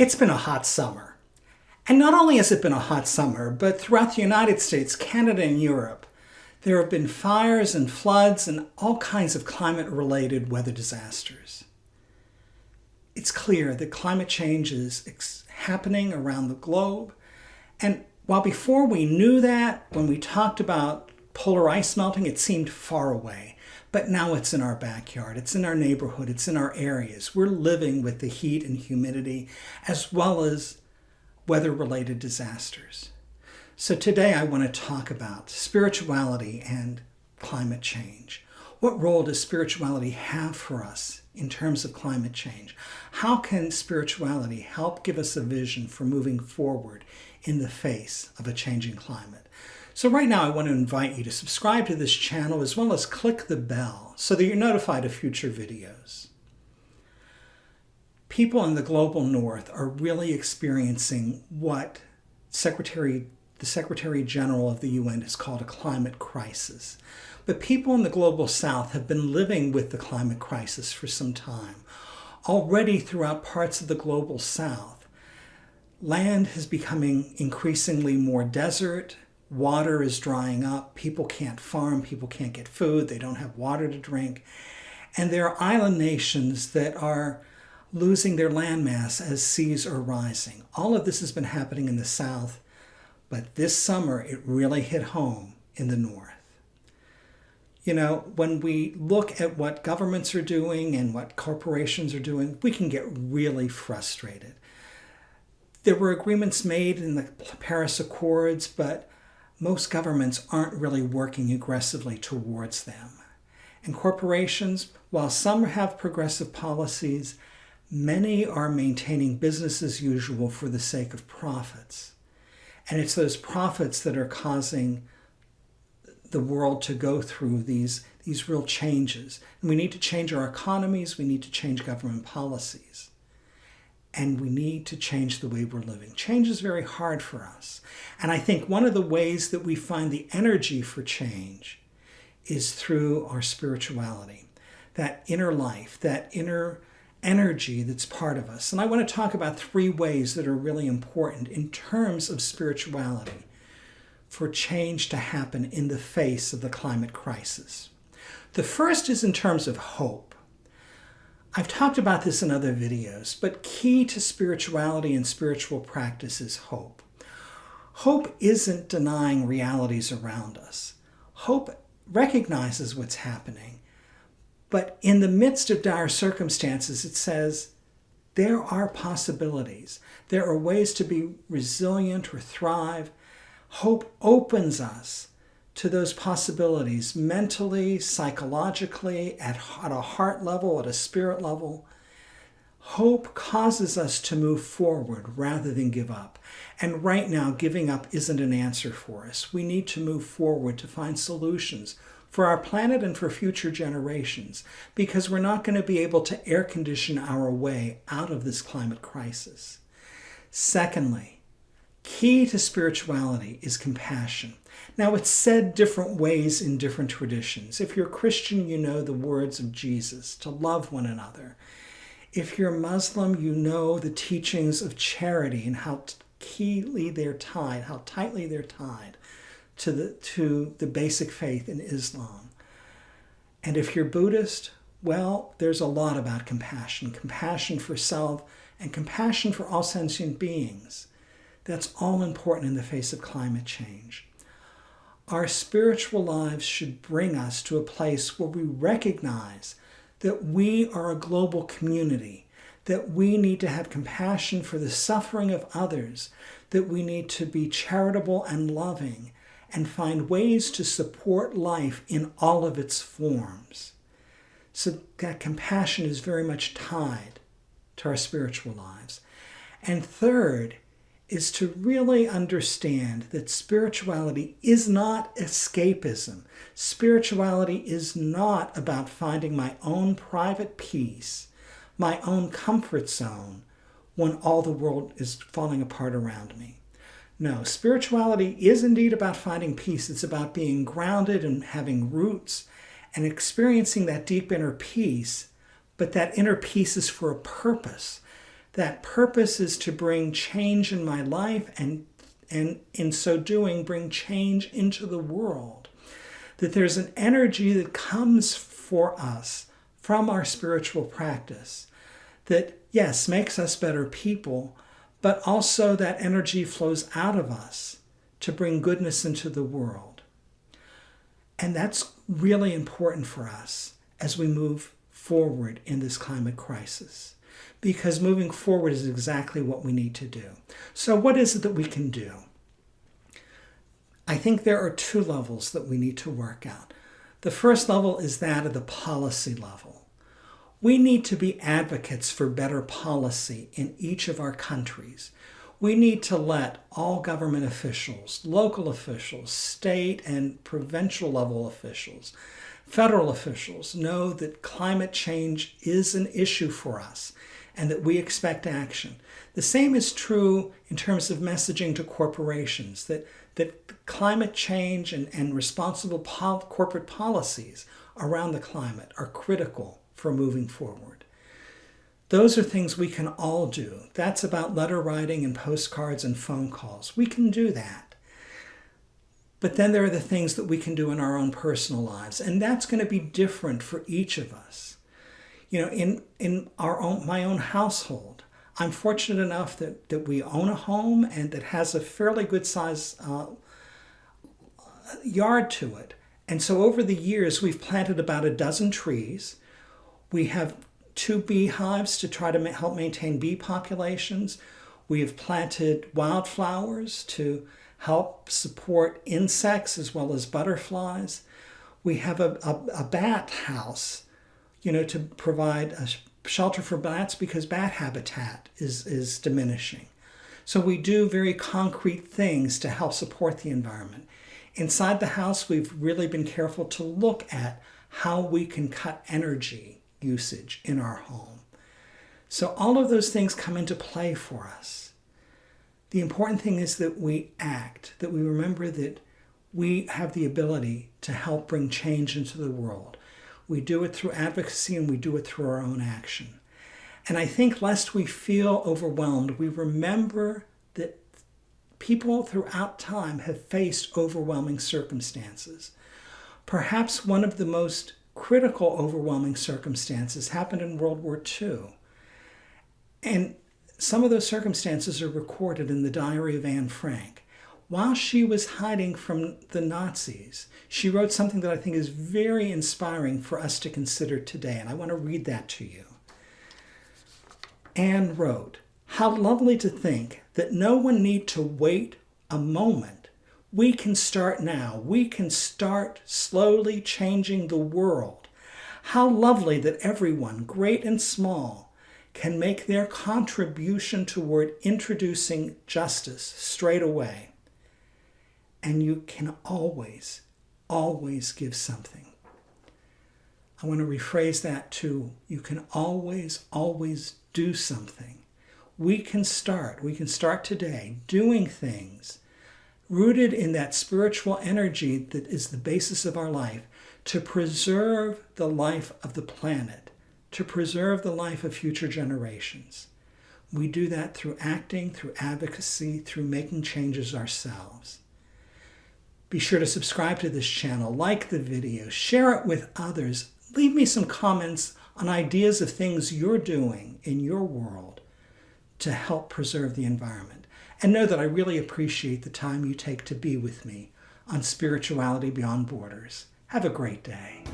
It's been a hot summer. And not only has it been a hot summer, but throughout the United States, Canada, and Europe, there have been fires and floods and all kinds of climate-related weather disasters. It's clear that climate change is happening around the globe. And while before we knew that, when we talked about polar ice melting, it seemed far away. But now it's in our backyard, it's in our neighborhood, it's in our areas. We're living with the heat and humidity as well as weather-related disasters. So today I want to talk about spirituality and climate change. What role does spirituality have for us in terms of climate change? How can spirituality help give us a vision for moving forward in the face of a changing climate? So right now I want to invite you to subscribe to this channel as well as click the bell so that you're notified of future videos. People in the global north are really experiencing what Secretary, the Secretary General of the UN has called a climate crisis. But people in the global south have been living with the climate crisis for some time. Already throughout parts of the global south, land is becoming increasingly more desert, water is drying up, people can't farm, people can't get food, they don't have water to drink. And there are island nations that are losing their landmass as seas are rising. All of this has been happening in the south, but this summer it really hit home in the north. You know, when we look at what governments are doing and what corporations are doing, we can get really frustrated. There were agreements made in the Paris Accords, but most governments aren't really working aggressively towards them. And corporations, while some have progressive policies, many are maintaining business as usual for the sake of profits. And it's those profits that are causing the world to go through these, these real changes. And we need to change our economies, we need to change government policies and we need to change the way we're living. Change is very hard for us. And I think one of the ways that we find the energy for change is through our spirituality, that inner life, that inner energy that's part of us. And I want to talk about three ways that are really important in terms of spirituality for change to happen in the face of the climate crisis. The first is in terms of hope. I've talked about this in other videos, but key to spirituality and spiritual practice is hope. Hope isn't denying realities around us. Hope recognizes what's happening, but in the midst of dire circumstances, it says, there are possibilities. There are ways to be resilient or thrive. Hope opens us to those possibilities mentally, psychologically, at, at a heart level, at a spirit level. Hope causes us to move forward rather than give up. And right now, giving up isn't an answer for us. We need to move forward to find solutions for our planet and for future generations because we're not going to be able to air condition our way out of this climate crisis. Secondly, key to spirituality is compassion. Now, it's said different ways in different traditions. If you're a Christian, you know the words of Jesus, to love one another. If you're Muslim, you know the teachings of charity and how keenly they're tied, how tightly they're tied to the, to the basic faith in Islam. And if you're Buddhist, well, there's a lot about compassion, compassion for self and compassion for all sentient beings. That's all important in the face of climate change. Our spiritual lives should bring us to a place where we recognize that we are a global community, that we need to have compassion for the suffering of others, that we need to be charitable and loving, and find ways to support life in all of its forms. So that compassion is very much tied to our spiritual lives. And third, is to really understand that spirituality is not escapism. Spirituality is not about finding my own private peace, my own comfort zone, when all the world is falling apart around me. No, spirituality is indeed about finding peace. It's about being grounded and having roots and experiencing that deep inner peace, but that inner peace is for a purpose That purpose is to bring change in my life and, and in so doing, bring change into the world. That there's an energy that comes for us from our spiritual practice that, yes, makes us better people, but also that energy flows out of us to bring goodness into the world. And that's really important for us as we move forward in this climate crisis because moving forward is exactly what we need to do. So, what is it that we can do? I think there are two levels that we need to work out. The first level is that of the policy level. We need to be advocates for better policy in each of our countries. We need to let all government officials, local officials, state and provincial level officials, federal officials know that climate change is an issue for us and that we expect action. The same is true in terms of messaging to corporations, that, that climate change and, and responsible pol corporate policies around the climate are critical for moving forward. Those are things we can all do. That's about letter writing and postcards and phone calls. We can do that. But then there are the things that we can do in our own personal lives, and that's going to be different for each of us you know, in, in our own, my own household, I'm fortunate enough that, that we own a home and that has a fairly good size uh, yard to it. And so over the years, we've planted about a dozen trees. We have two beehives to try to help maintain bee populations. We have planted wildflowers to help support insects as well as butterflies. We have a, a, a bat house you know, to provide a shelter for bats because bat habitat is, is diminishing. So we do very concrete things to help support the environment. Inside the house, we've really been careful to look at how we can cut energy usage in our home. So all of those things come into play for us. The important thing is that we act, that we remember that we have the ability to help bring change into the world. We do it through advocacy and we do it through our own action. And I think lest we feel overwhelmed, we remember that people throughout time have faced overwhelming circumstances. Perhaps one of the most critical overwhelming circumstances happened in World War II. And some of those circumstances are recorded in the diary of Anne Frank while she was hiding from the Nazis, she wrote something that I think is very inspiring for us to consider today, and I want to read that to you. Anne wrote, How lovely to think that no one need to wait a moment. We can start now. We can start slowly changing the world. How lovely that everyone, great and small, can make their contribution toward introducing justice straight away and you can always, always give something. I want to rephrase that too. You can always, always do something. We can start, we can start today doing things rooted in that spiritual energy that is the basis of our life to preserve the life of the planet, to preserve the life of future generations. We do that through acting, through advocacy, through making changes ourselves. Be sure to subscribe to this channel, like the video, share it with others. Leave me some comments on ideas of things you're doing in your world to help preserve the environment. And know that I really appreciate the time you take to be with me on Spirituality Beyond Borders. Have a great day.